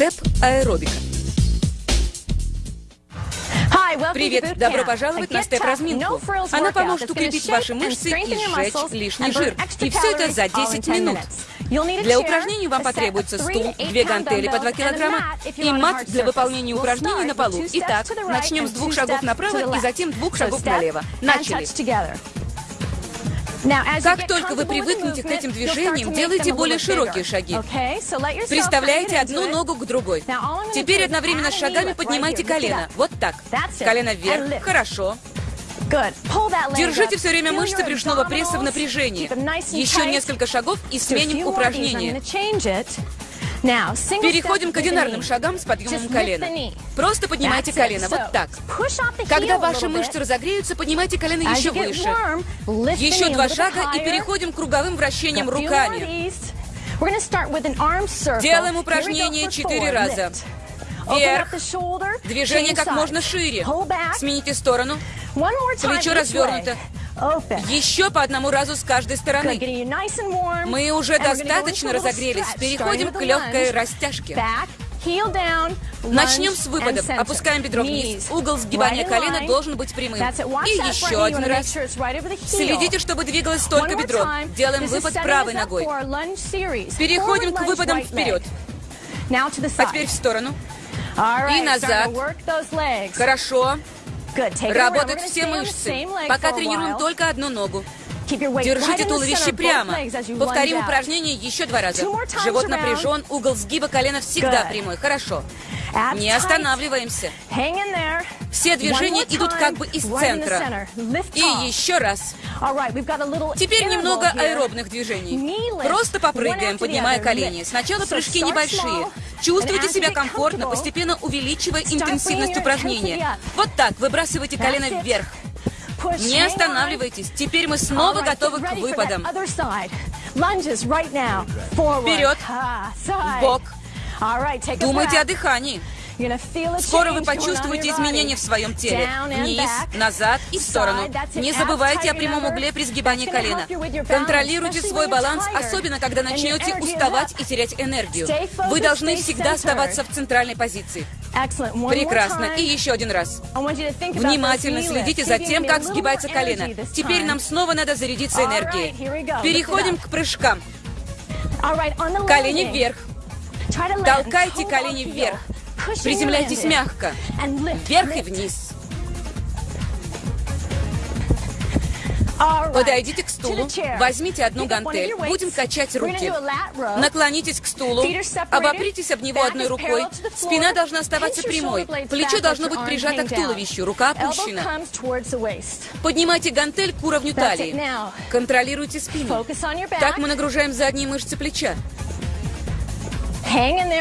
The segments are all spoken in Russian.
Степ аэробика. Привет! Добро пожаловать на степ-разминку. Она поможет укрепить ваши мышцы и сжечь лишний жир. И все это за 10 минут. Для упражнений вам потребуется стул, две гантели по 2 килограмма и мат для выполнения упражнений на полу. Итак, начнем с двух шагов направо и затем двух шагов налево. Начали! Как только вы привыкнете к этим движениям, делайте более широкие шаги. Приставляйте одну ногу к другой. Теперь одновременно с шагами поднимайте колено. Вот так. Колено вверх. Хорошо. Держите все время мышцы брюшного пресса в напряжении. Еще несколько шагов и сменим упражнение. Переходим к одинарным шагам с подъемом колена. Просто поднимайте колено, вот так. Когда ваши мышцы разогреются, поднимайте колено еще выше. Еще два шага и переходим к круговым вращениям руками. Делаем упражнение четыре раза. Вверх. Движение как можно шире. Смените сторону. Плечо развернуто. Еще по одному разу с каждой стороны. Мы уже достаточно разогрелись. Переходим к легкой растяжке. Начнем с выпадов. Опускаем бедро вниз. Угол сгибания колена должен быть прямым. И еще один раз. Следите, чтобы двигалось только бедро. Делаем выпад правой ногой. Переходим к выпадам вперед. А теперь в сторону. И назад. Хорошо. Работают все мышцы. Пока тренируем только одну ногу. Держите туловище прямо. Повторим упражнение еще два раза. Живот напряжен, угол сгиба колена всегда прямой. Хорошо. Не останавливаемся. Все движения идут как бы из центра. И еще раз. Теперь немного аэробных движений. Просто попрыгаем, поднимая колени. Сначала прыжки небольшие. Чувствуйте себя комфортно, постепенно увеличивая интенсивность упражнения. Вот так, выбрасывайте колено вверх. Не останавливайтесь. Теперь мы снова готовы к выпадам. Вперед. Бок. Думайте о дыхании. Скоро вы почувствуете изменения в своем теле. Вниз, назад и в сторону. Не забывайте о прямом угле при сгибании колена. Контролируйте свой баланс, особенно когда начнете уставать и терять энергию. Вы должны всегда оставаться в центральной позиции. Прекрасно. И еще один раз. Внимательно следите за тем, как сгибается колено. Теперь нам снова надо зарядиться энергией. Переходим к прыжкам. Колени вверх. Толкайте колени вверх. Приземляйтесь мягко. Вверх и вниз. Подойдите к стулу, возьмите одну гантель, будем качать руки. Наклонитесь к стулу, обопритесь об него одной рукой. Спина должна оставаться прямой, плечо должно быть прижато к туловищу, рука опущена. Поднимайте гантель к уровню талии. Контролируйте спину. Так мы нагружаем задние мышцы плеча.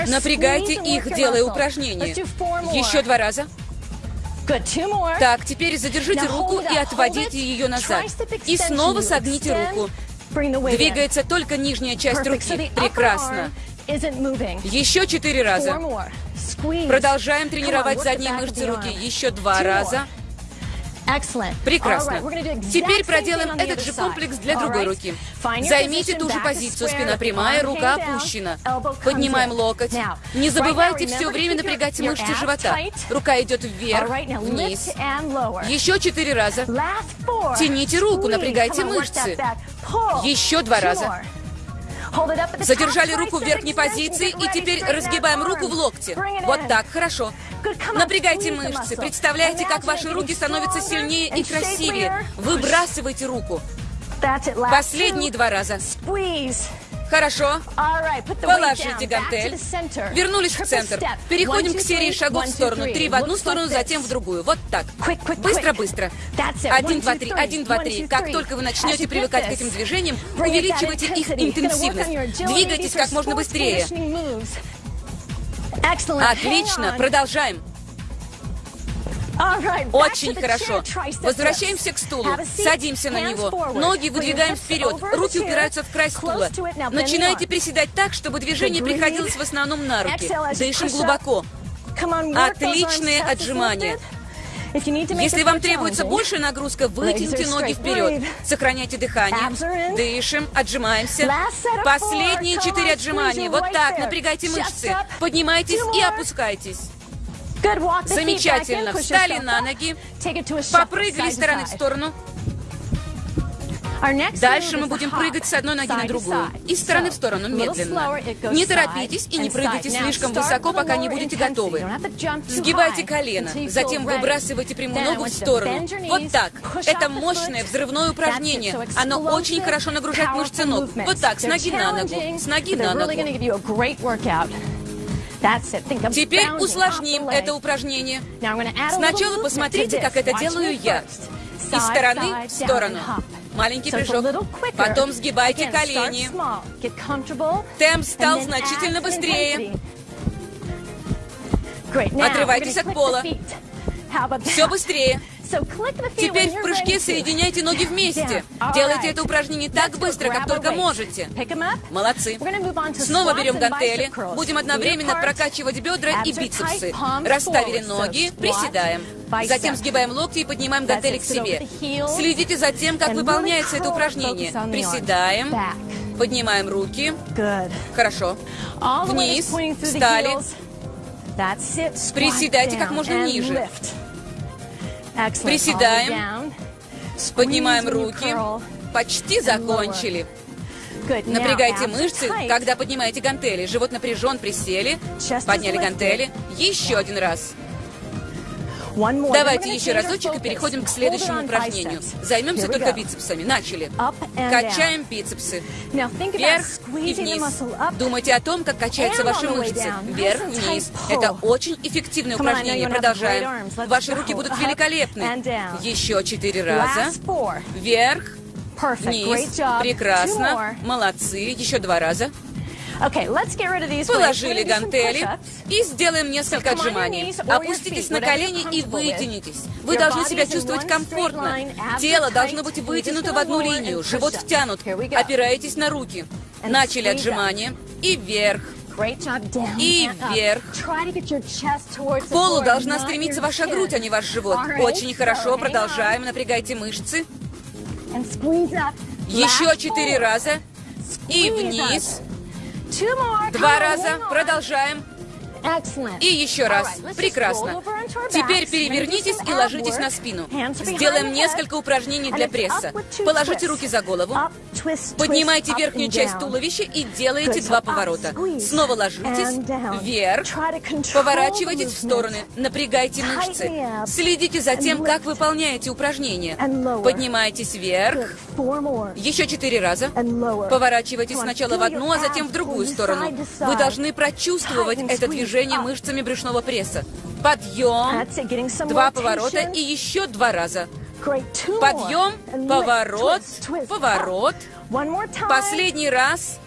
Напрягайте их, делая упражнения. Еще два раза. Так, теперь задержите руку и отводите ее назад. И снова согните руку. Двигается только нижняя часть руки. Прекрасно. Еще четыре раза. Продолжаем тренировать задние мышцы руки. Еще два раза. Прекрасно. Теперь проделаем этот же комплекс для другой руки. Займите ту же позицию. Спина прямая, рука опущена. Поднимаем локоть. Не забывайте все время напрягать мышцы живота. Рука идет вверх, вниз. Еще четыре раза. Тяните руку, напрягайте мышцы. Еще два раза. Задержали руку в верхней позиции и теперь разгибаем руку в локте. Вот так, хорошо. Напрягайте мышцы. Представляете, как ваши руки становятся сильнее и красивее. Выбрасывайте руку. Последние два раза. Хорошо. Положите гантель. Вернулись в центр. Переходим к серии шагов в сторону. Три в одну сторону, затем в другую. Вот так. Быстро-быстро. Один, два, три. Один, два, три. Как только вы начнете привыкать к этим движениям, увеличивайте их интенсивность. Двигайтесь как можно быстрее. Отлично. Продолжаем. Очень хорошо. Возвращаемся к стулу. Садимся на него. Ноги выдвигаем вперед. Руки упираются в край стула. Начинайте приседать так, чтобы движение приходилось в основном на руки. Дышим глубоко. Отличные отжимания. Если вам требуется большая нагрузка, вытяните ноги вперед. Сохраняйте дыхание. Дышим, отжимаемся. Последние четыре отжимания. Вот так, напрягайте мышцы. Поднимайтесь и опускайтесь. Замечательно. Встали на ноги. Попрыгали стороны в сторону. Дальше мы будем прыгать с одной ноги на другую. Из стороны в сторону, медленно. Не торопитесь и не прыгайте слишком высоко, пока не будете готовы. Сгибайте колено, затем выбрасывайте прямую ногу в сторону. Вот так. Это мощное взрывное упражнение. Оно очень хорошо нагружает мышцы ног. Вот так, с ноги на ногу, с ноги на ногу. Теперь усложним это упражнение. Сначала посмотрите, как это делаю я. Из стороны в сторону. Маленький прыжок. Потом сгибайте колени. Темп стал значительно быстрее. Отрывайтесь от пола. Все быстрее. Теперь в прыжке соединяйте ноги вместе. Делайте это упражнение так быстро, как только можете. Молодцы. Снова берем гантели. Будем одновременно прокачивать бедра и бицепсы. Расставили ноги, приседаем. Затем сгибаем локти и поднимаем гантели к себе. Следите за тем, как выполняется это упражнение. Приседаем. Поднимаем руки. Хорошо. Вниз. Встали. Приседайте как можно ниже. Приседаем. Поднимаем руки. Почти закончили. Напрягайте мышцы, когда поднимаете гантели. Живот напряжен, присели. Подняли гантели. Еще один раз. Давайте еще разочек и переходим к следующему упражнению. Займемся только бицепсами. Начали. Качаем бицепсы. Вверх и вниз. Думайте о том, как качаются ваши мышцы. Вверх, вниз. Это очень эффективное упражнение. Продолжаем. Ваши руки будут великолепны. Еще четыре раза. Вверх, вниз. Прекрасно. Молодцы. Еще два раза. Положили гантели и сделаем несколько отжиманий. Опуститесь на колени и вытянитесь. Вы должны себя чувствовать комфортно. Тело должно быть вытянуто в одну линию, живот втянут. Опираетесь на руки. Начали отжимания. И вверх. И вверх. К полу должна стремиться ваша грудь, а не ваш живот. Очень хорошо. Продолжаем. Напрягайте мышцы. Еще четыре раза. И вниз. Два раза. Продолжаем. И еще раз. Прекрасно. Теперь перевернитесь и ложитесь на спину. Сделаем несколько упражнений для пресса. Положите руки за голову. Поднимайте верхнюю часть туловища и делайте два поворота. Снова ложитесь. Вверх. Поворачивайтесь в стороны. Напрягайте мышцы. Следите за тем, как выполняете упражнения. Поднимайтесь вверх. Еще четыре раза. Поворачивайтесь сначала в одну, а затем в другую сторону. Вы должны прочувствовать это движение движение мышцами брюшного пресса. Подъем, два поворота и еще два раза. Подъем, поворот, поворот. Последний раз.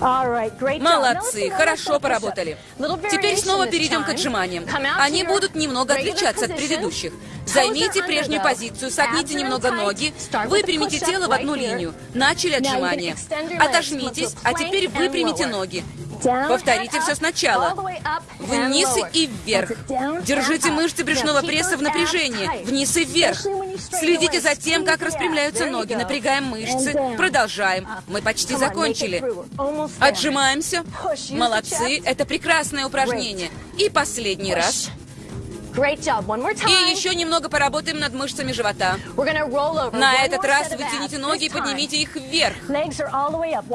Молодцы, хорошо поработали. Теперь снова перейдем к отжиманиям. Они будут немного отличаться от предыдущих. Займите прежнюю позицию, согните немного ноги, выпрямите тело в одну линию. Начали отжимания. Отожмитесь, а теперь выпрямите ноги. Повторите все сначала. Вниз и вверх. Держите мышцы брюшного пресса в напряжении. Вниз и вверх. Следите за тем, как распрямляются ноги. Напрягаем мышцы. Продолжаем. Мы почти закончили. Отжимаемся. Молодцы. Это прекрасное упражнение. И последний раз. И еще немного поработаем над мышцами живота. На этот раз вытяните ноги и поднимите их вверх.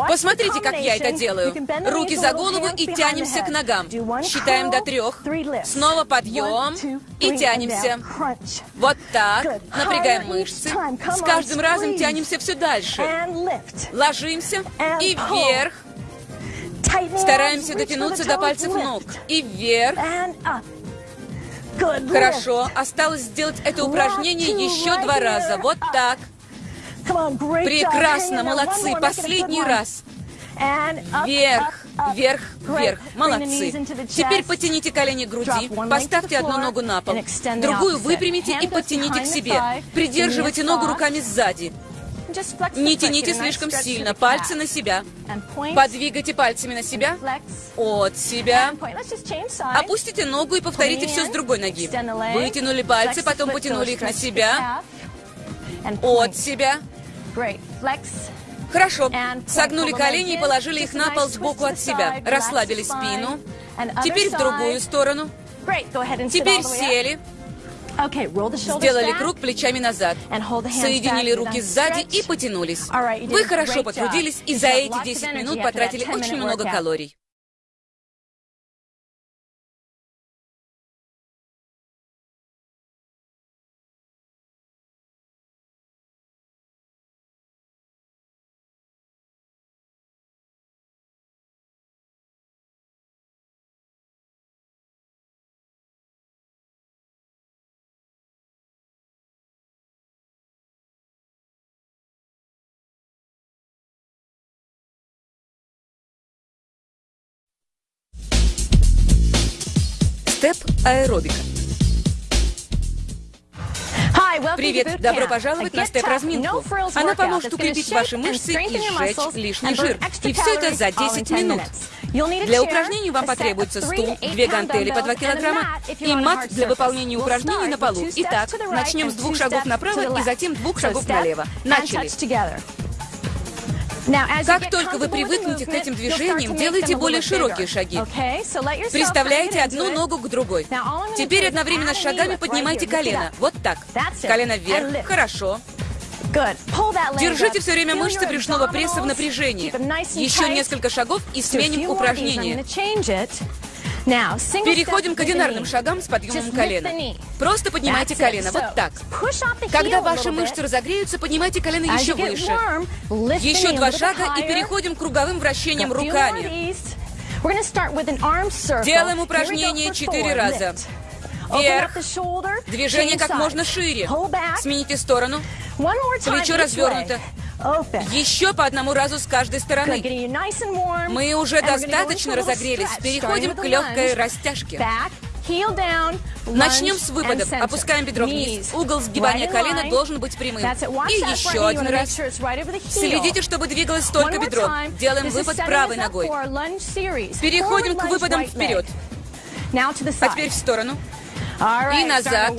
Посмотрите, как я это делаю. Руки за голову и тянемся к ногам. Считаем до трех. Снова подъем и тянемся. Вот так. Напрягаем мышцы. С каждым разом тянемся все дальше. Ложимся и вверх. Стараемся дотянуться до пальцев ног. И вверх. Хорошо, осталось сделать это упражнение еще два раза. Вот так. Прекрасно, молодцы. Последний раз. Вверх, вверх, вверх. Молодцы. Теперь потяните колени к груди, поставьте одну ногу на пол, другую выпрямите и подтяните к себе. Придерживайте ногу руками сзади. Не тяните слишком сильно, пальцы на себя. Подвигайте пальцами на себя, от себя. Опустите ногу и повторите все с другой ноги. Вытянули пальцы, потом потянули их на себя, от себя. Хорошо. Согнули колени и положили их на пол сбоку от себя. Расслабили спину. Теперь в другую сторону. Теперь сели. Сделали круг плечами назад. Соединили руки сзади и потянулись. Вы хорошо потрудились и за эти 10 минут потратили очень много калорий. Степ аэробика. Привет! Добро пожаловать на степ-разминку. Она поможет укрепить ваши мышцы и сжечь лишний жир. И все это за 10 минут. Для упражнений вам потребуется стул, две гантели по 2 килограмма и мат для выполнения упражнений на полу. Итак, начнем с двух шагов направо и затем двух шагов налево. Начали! Как только вы привыкнете к этим движениям, делайте более широкие шаги. Приставляйте одну ногу к другой. Теперь одновременно с шагами поднимайте колено. Вот так. Колено вверх. Хорошо. Держите все время мышцы брюшного пресса в напряжении. Еще несколько шагов и сменим упражнение. Переходим к одинарным шагам с подъемом колена. Просто поднимайте колено, вот так. Когда ваши мышцы разогреются, поднимайте колено еще выше. Еще два шага и переходим к круговым вращениям руками. Делаем упражнение четыре раза. Вверх. Движение как можно шире. Смените сторону. Плечо развернуто. Еще по одному разу с каждой стороны. Мы уже достаточно разогрелись. Переходим к легкой растяжке. Начнем с выпадов. Опускаем бедро вниз. Угол сгибания колена должен быть прямым. И еще один раз. Следите, чтобы двигалось только бедро. Делаем выпад правой ногой. Переходим к выпадам вперед. А теперь в сторону. И назад.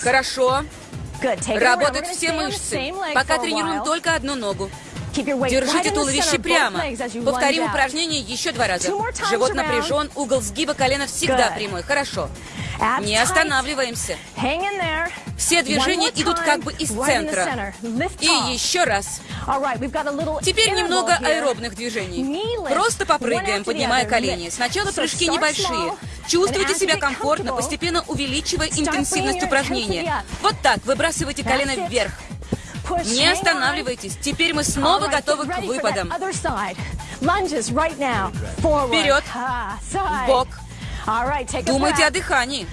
Хорошо. Работают все мышцы. Пока тренируем только одну ногу. Держите туловище прямо. Повторим упражнение еще два раза. Живот напряжен, угол сгиба колена всегда прямой. Хорошо. Не останавливаемся. Все движения идут как бы из центра. И еще раз. Теперь немного аэробных движений. Просто попрыгаем, поднимая колени. Сначала прыжки небольшие. Чувствуйте себя комфортно, постепенно увеличивая интенсивность упражнения. Вот так, выбрасывайте колено вверх. Не останавливайтесь. Теперь мы снова готовы к выпадам. Вперед. Бок. Думайте о дыхании.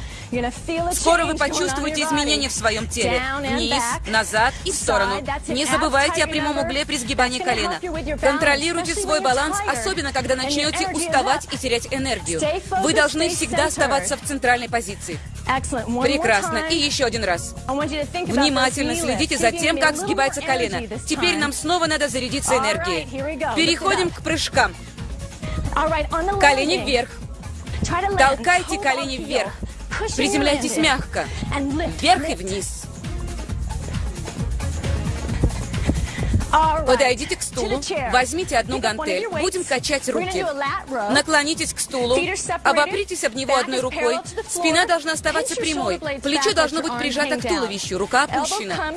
Скоро вы почувствуете изменения в своем теле. Вниз, назад и в сторону. Не забывайте о прямом угле при сгибании колена. Контролируйте свой баланс, особенно когда начнете уставать и терять энергию. Вы должны всегда оставаться в центральной позиции. Прекрасно. И еще один раз. Внимательно следите за тем, как сгибается колено. Теперь нам снова надо зарядиться энергией. Переходим к прыжкам. Колени вверх. Толкайте колени вверх. Приземляйтесь мягко. Вверх и вниз. Подойдите к стулу, возьмите одну гантель, будем качать руки. Наклонитесь к стулу, обопритесь об него одной рукой. Спина должна оставаться прямой, плечо должно быть прижато к туловищу, рука опущена.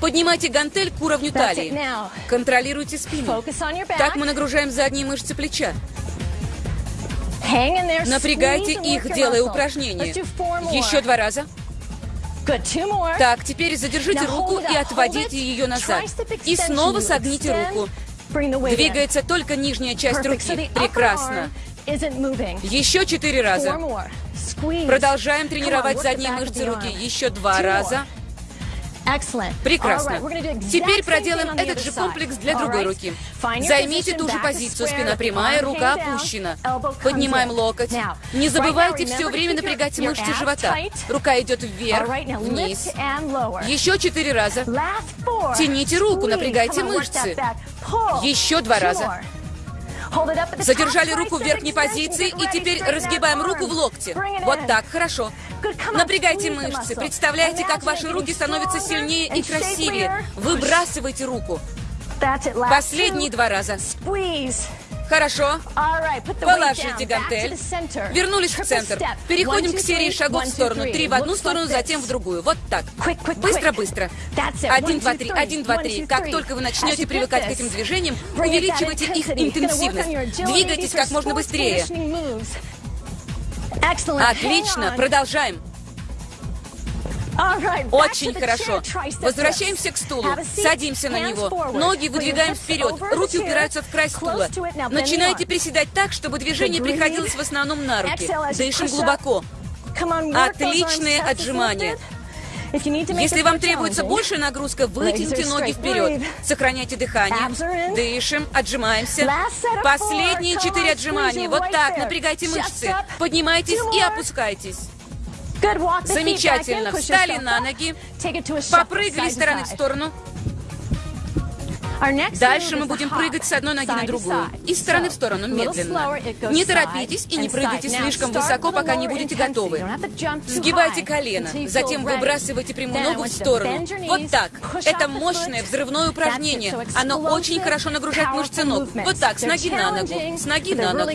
Поднимайте гантель к уровню талии. Контролируйте спину. Так мы нагружаем задние мышцы плеча. Напрягайте их, делая упражнения. Еще два раза. Так, теперь задержите руку и отводите ее назад. И снова согните руку. Двигается только нижняя часть руки. Прекрасно. Еще четыре раза. Продолжаем тренировать задние мышцы руки. Еще два раза. Прекрасно. Теперь проделаем этот же комплекс для другой руки. Займите ту же позицию, спина прямая, рука опущена. Поднимаем локоть. Не забывайте все время напрягать мышцы живота. Рука идет вверх, вниз. Еще четыре раза. Тяните руку, напрягайте мышцы. Еще два раза. Задержали руку в верхней позиции и теперь разгибаем руку в локте. Вот так, хорошо. Напрягайте мышцы. Представляете, как ваши руки становятся сильнее и красивее. Выбрасывайте руку. Последние два раза. Хорошо. Положите гантель. Вернулись в центр. Переходим к серии шагов в сторону. Три в одну сторону, затем в другую. Вот так. Быстро-быстро. Один, два, три. Один, два, три. Как только вы начнете привыкать к этим движениям, увеличивайте их интенсивность. Двигайтесь как можно быстрее. Отлично. Продолжаем. Очень хорошо. Возвращаемся к стулу. Садимся на него. Ноги выдвигаем вперед. Руки упираются в край стула. Начинайте приседать так, чтобы движение приходилось в основном на руки. Дышим глубоко. Отличные отжимания. Если вам требуется большая нагрузка, вытяните ноги вперед. Сохраняйте дыхание. Дышим, отжимаемся. Последние четыре отжимания. Вот так, напрягайте мышцы. Поднимайтесь и опускайтесь. Замечательно. Встали на ноги. Попрыгали стороны в сторону. Дальше мы будем прыгать с одной ноги на другую. Из стороны в сторону, медленно. Не торопитесь и не прыгайте слишком высоко, пока не будете готовы. Сгибайте колено, затем выбрасывайте прямую ногу в сторону. Вот так. Это мощное взрывное упражнение. Оно очень хорошо нагружает мышцы ног. Вот так, с ноги на ногу, с ноги на ногу.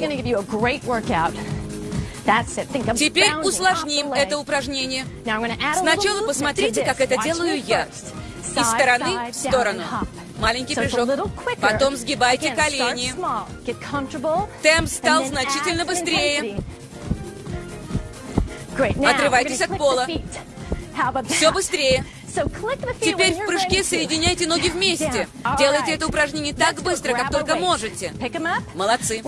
Теперь усложним это упражнение. Сначала посмотрите, как это делаю я. Из стороны в сторону. Маленький прыжок. Потом сгибайте колени. Темп стал значительно быстрее. Отрывайтесь от пола. Все быстрее. Теперь в прыжке соединяйте ноги вместе. Делайте это упражнение так быстро, как только можете. Молодцы.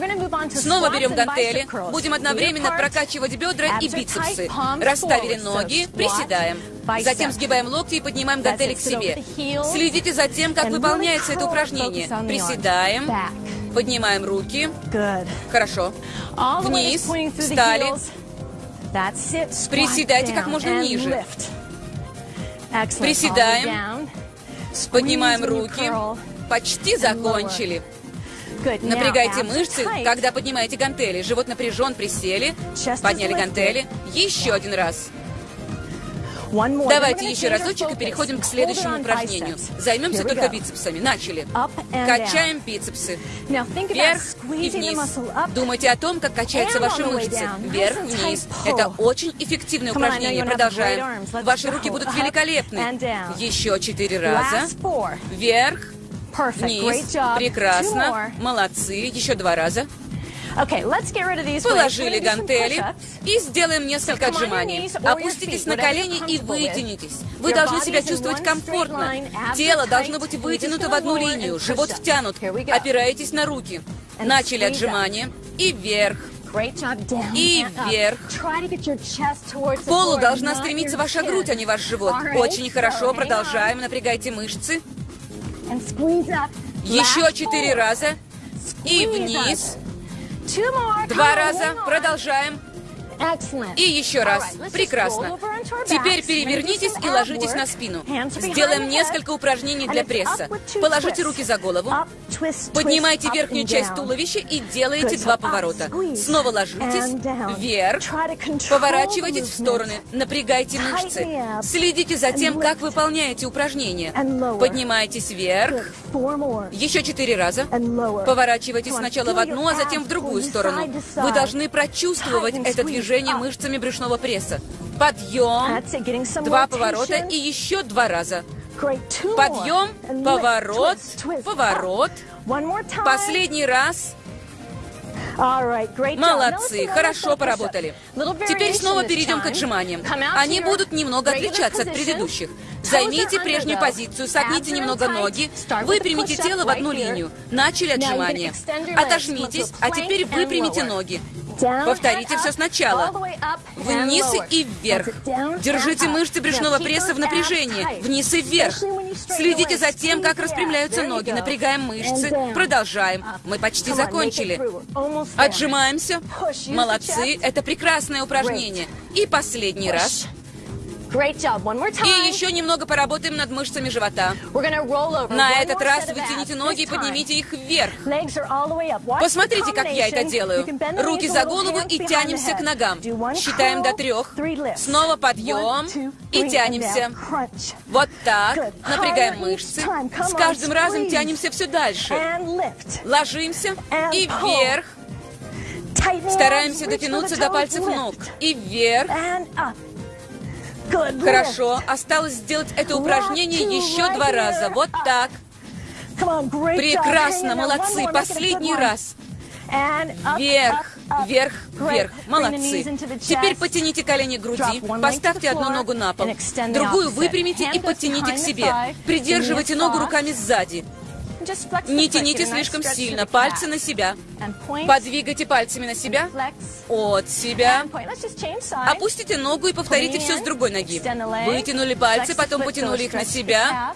Снова берем гантели. Будем одновременно прокачивать бедра и бицепсы. Расставили ноги, приседаем. Затем сгибаем локти и поднимаем гантели к себе. Следите за тем, как выполняется это упражнение. Приседаем. Поднимаем руки. Хорошо. Вниз. Встали. Приседайте как можно ниже. Приседаем. Поднимаем руки. Почти закончили. Напрягайте мышцы, когда поднимаете гантели. Живот напряжен, присели. Подняли гантели. Еще один раз. Давайте еще разочек и переходим к следующему упражнению. Займемся только бицепсами. Начали. Качаем бицепсы. Вверх и вниз. Думайте о том, как качаются ваши мышцы. Вверх, вниз. Это очень эффективное упражнение. Продолжаем. Ваши руки будут великолепны. Еще четыре раза. Вверх, вниз. Прекрасно. Молодцы. Еще два раза. Положили гантели и сделаем несколько отжиманий. Опуститесь на колени и вытянитесь. Вы должны себя чувствовать комфортно. Тело должно быть вытянуто в одну линию, живот втянут. Опираетесь на руки. Начали отжимания. И вверх. И вверх. К полу должна стремиться ваша грудь, а не ваш живот. Очень хорошо. Продолжаем. Напрягайте мышцы. Еще четыре раза. И вниз. Два раза. Продолжаем. И еще раз. Прекрасно. Теперь перевернитесь и ложитесь на спину. Сделаем несколько упражнений для пресса. Положите руки за голову. Поднимайте верхнюю часть туловища и делайте два поворота. Снова ложитесь. Вверх. Поворачивайтесь в стороны. Напрягайте мышцы. Следите за тем, как выполняете упражнения. Поднимайтесь вверх. Еще четыре раза. Поворачивайтесь сначала в одну, а затем в другую сторону. Вы должны прочувствовать это движение мышцами брюшного пресса. Подъем, два поворота и еще два раза. Подъем, поворот, поворот. Последний раз. Молодцы, хорошо поработали. Теперь снова перейдем к отжиманиям. Они будут немного отличаться от предыдущих. Займите прежнюю позицию, согните немного ноги, выпрямите тело в одну линию. Начали отжимания. Отожмитесь, а теперь выпрямите ноги. Повторите все сначала. Вниз и вверх. Держите мышцы брюшного пресса в напряжении. Вниз и вверх. Следите за тем, как распрямляются ноги. Напрягаем мышцы. Продолжаем. Мы почти закончили. Отжимаемся. Молодцы. Это прекрасное упражнение. И последний раз. И еще немного поработаем над мышцами живота. На этот раз вытяните ноги и поднимите их вверх. Посмотрите, как я это делаю. Руки за голову и тянемся к ногам. Считаем до трех. Снова подъем и тянемся. Вот так. Напрягаем мышцы. С каждым разом тянемся все дальше. Ложимся и вверх. Стараемся дотянуться до пальцев ног. И вверх. Хорошо, осталось сделать это упражнение еще два раза. Вот так. Прекрасно, молодцы. Последний раз. Вверх, вверх, вверх. Молодцы. Теперь потяните колени к груди, поставьте одну ногу на пол, другую выпрямите и подтяните к себе. Придерживайте ногу руками сзади. Не тяните слишком сильно, пальцы на себя. Подвигайте пальцами на себя, от себя. Опустите ногу и повторите все с другой ноги. Вытянули пальцы, потом потянули их на себя,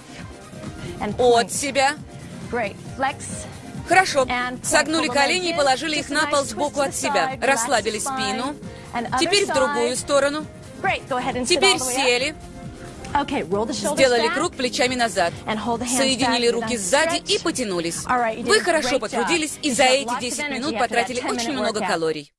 от себя. Хорошо. Согнули колени и положили их на пол сбоку от себя. Расслабили спину. Теперь в другую сторону. Теперь сели. Сделали круг плечами назад. Соединили руки сзади и потянулись. Вы хорошо потрудились и за эти 10 минут потратили очень много калорий.